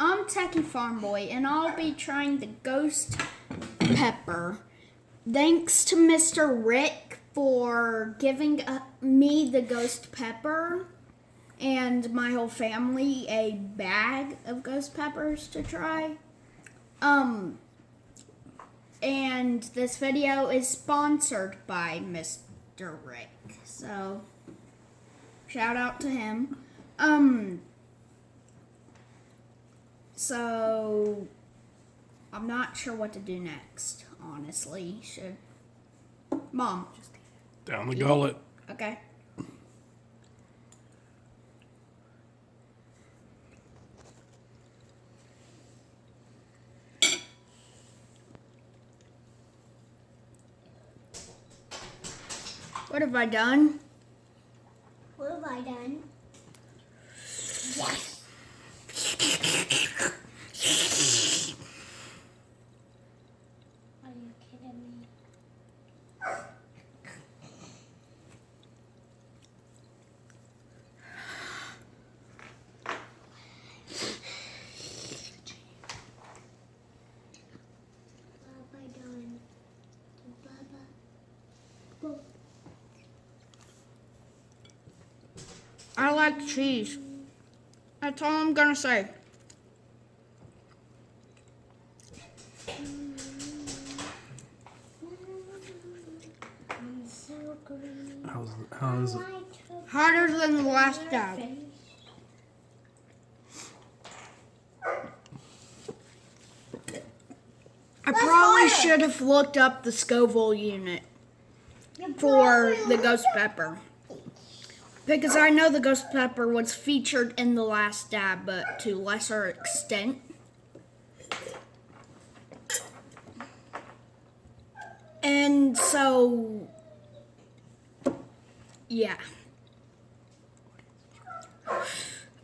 I'm Techie Farm Boy, and I'll be trying the Ghost Pepper. Thanks to Mr. Rick for giving uh, me the Ghost Pepper and my whole family a bag of Ghost Peppers to try. Um, and this video is sponsored by Mr. Rick, so shout out to him. Um, so I'm not sure what to do next, honestly. Should Mom, Down the gullet. okay. What have I done? What have I done? Yes. Are you kidding me? What have I done? Baba. I like cheese. That's all I'm gonna say. I'm. How's, how's it? I Harder than the last your dab. I probably should have looked up the Scoville unit for the ghost pepper. Because I know the ghost pepper was featured in the last dab, but to lesser extent. And so, yeah.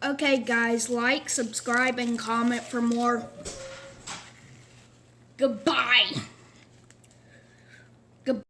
Okay, guys, like, subscribe, and comment for more. Goodbye.